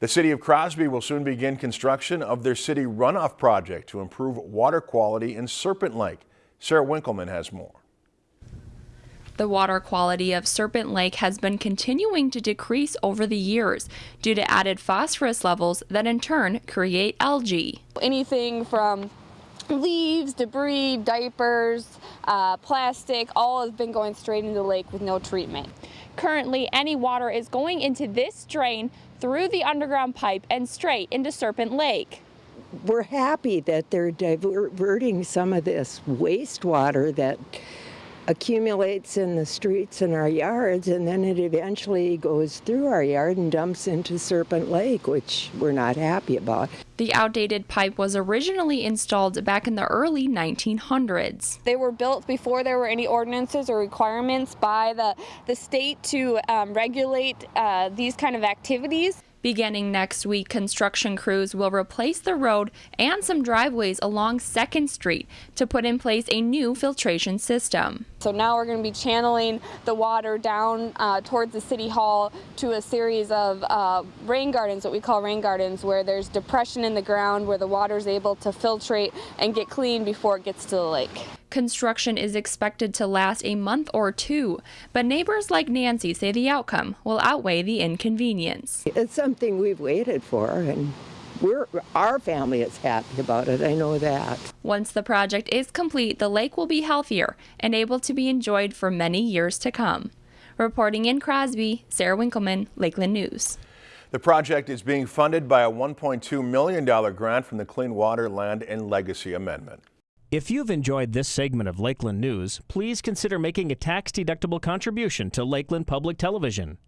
The city of Crosby will soon begin construction of their city runoff project to improve water quality in Serpent Lake. Sarah Winkleman has more. The water quality of Serpent Lake has been continuing to decrease over the years due to added phosphorus levels that in turn create algae. Anything from leaves, debris, diapers, uh, plastic, all has been going straight into the lake with no treatment. Currently, any water is going into this drain through the underground pipe and straight into Serpent Lake. We're happy that they're diverting some of this wastewater that accumulates in the streets and our yards and then it eventually goes through our yard and dumps into Serpent Lake, which we're not happy about. The outdated pipe was originally installed back in the early 1900s. They were built before there were any ordinances or requirements by the, the state to um, regulate uh, these kind of activities. Beginning next week, construction crews will replace the road and some driveways along 2nd Street to put in place a new filtration system. So now we're going to be channeling the water down uh, towards the City Hall to a series of uh, rain gardens, what we call rain gardens, where there's depression in the ground where the water is able to filtrate and get clean before it gets to the lake. Construction is expected to last a month or two, but neighbors like Nancy say the outcome will outweigh the inconvenience. It's something we've waited for and we're, our family is happy about it, I know that. Once the project is complete, the lake will be healthier and able to be enjoyed for many years to come. Reporting in Crosby, Sarah Winkleman, Lakeland News. The project is being funded by a $1.2 million grant from the Clean Water, Land, and Legacy Amendment. If you've enjoyed this segment of Lakeland News, please consider making a tax-deductible contribution to Lakeland Public Television.